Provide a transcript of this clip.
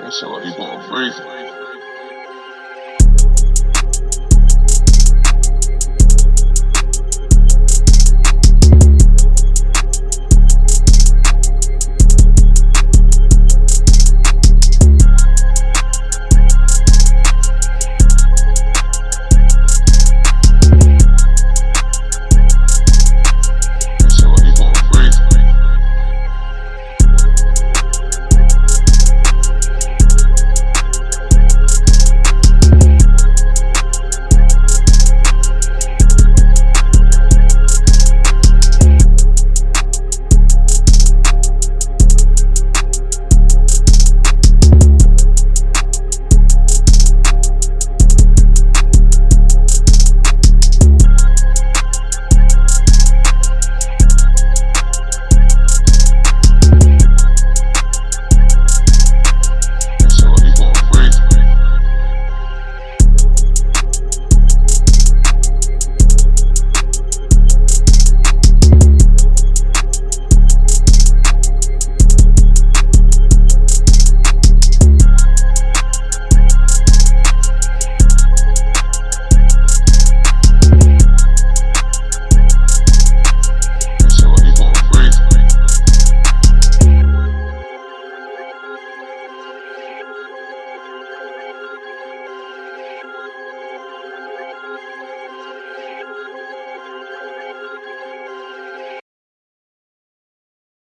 That sound people he going crazy.